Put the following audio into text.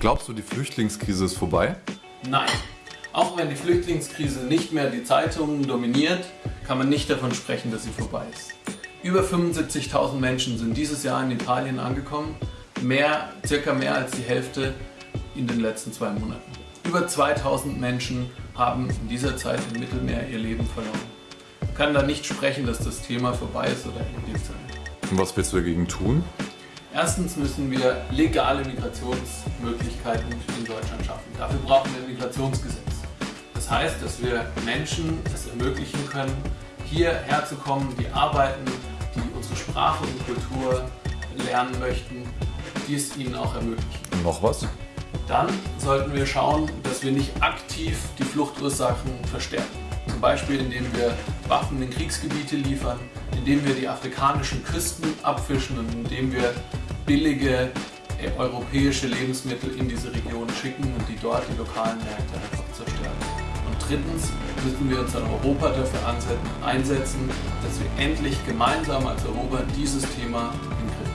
Glaubst du, die Flüchtlingskrise ist vorbei? Nein. Auch wenn die Flüchtlingskrise nicht mehr die Zeitungen dominiert, kann man nicht davon sprechen, dass sie vorbei ist. Über 75.000 Menschen sind dieses Jahr in Italien angekommen, mehr, circa mehr als die Hälfte in den letzten zwei Monaten. Über 2000 Menschen haben in dieser Zeit im Mittelmeer ihr Leben verloren. Man kann da nicht sprechen, dass das Thema vorbei ist oder erledigt sein. Und was willst du dagegen tun? Erstens müssen wir legale Migrationsmöglichkeiten in Deutschland schaffen. Dafür brauchen wir ein Migrationsgesetz. Das heißt, dass wir Menschen es ermöglichen können, hierher zu kommen, die arbeiten, die unsere Sprache und Kultur lernen möchten, die es ihnen auch ermöglichen. Und noch was? Dann sollten wir schauen, dass wir nicht aktiv die Fluchtursachen verstärken. Zum Beispiel indem wir Waffen in Kriegsgebiete liefern, indem wir die afrikanischen Küsten abfischen und indem wir billige äh, europäische Lebensmittel in diese Region schicken und die dort die lokalen Märkte einfach zerstören. Und drittens müssen wir uns in Europa dafür einsetzen, dass wir endlich gemeinsam als Europa dieses Thema in den Griff